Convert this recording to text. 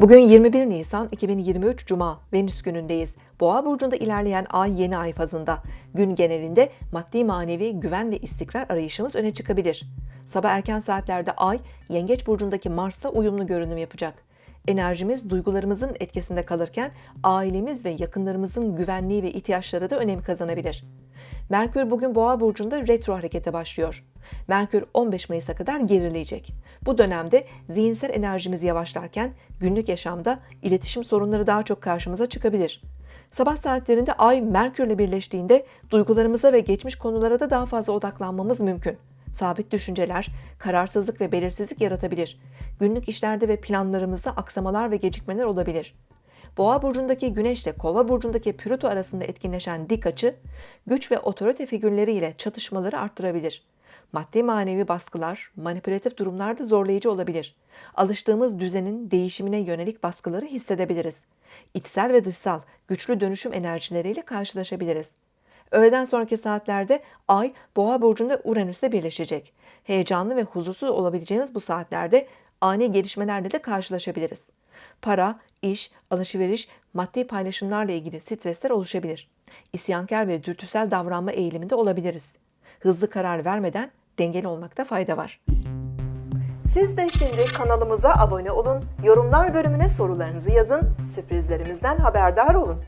Bugün 21 Nisan 2023 Cuma Venüs günündeyiz. Boğa burcunda ilerleyen ay yeni ay fazında. Gün genelinde maddi manevi güven ve istikrar arayışımız öne çıkabilir. Sabah erken saatlerde ay Yengeç burcundaki Mars'la uyumlu görünüm yapacak. Enerjimiz duygularımızın etkisinde kalırken ailemiz ve yakınlarımızın güvenliği ve ihtiyaçları da önem kazanabilir. Merkür bugün Boğa burcunda retro harekete başlıyor. Merkür 15 Mayıs'a kadar gerileyecek. Bu dönemde zihinsel enerjimiz yavaşlarken günlük yaşamda iletişim sorunları daha çok karşımıza çıkabilir. Sabah saatlerinde Ay Merkürle birleştiğinde duygularımıza ve geçmiş konulara da daha fazla odaklanmamız mümkün. Sabit düşünceler, kararsızlık ve belirsizlik yaratabilir. Günlük işlerde ve planlarımızda aksamalar ve gecikmeler olabilir. Boğa burcundaki Güneş ile Kova burcundaki Plüto arasında etkinleşen dik açı, güç ve otorite figürleriyle çatışmaları arttırabilir. Maddi manevi baskılar, manipülatif durumlar da zorlayıcı olabilir. Alıştığımız düzenin değişimine yönelik baskıları hissedebiliriz. İçsel ve dışsal güçlü dönüşüm enerjileriyle karşılaşabiliriz. Öğleden sonraki saatlerde Ay Boğa burcunda Uranüs'le birleşecek. Heyecanlı ve huzursuz olabileceğimiz bu saatlerde ani gelişmelerle de karşılaşabiliriz. Para, iş, alışveriş, maddi paylaşımlarla ilgili stresler oluşabilir. İsyankar ve dürtüsel davranma eğiliminde olabiliriz. Hızlı karar vermeden dengeli olmakta fayda var. Siz de şimdi kanalımıza abone olun, yorumlar bölümüne sorularınızı yazın, sürprizlerimizden haberdar olun.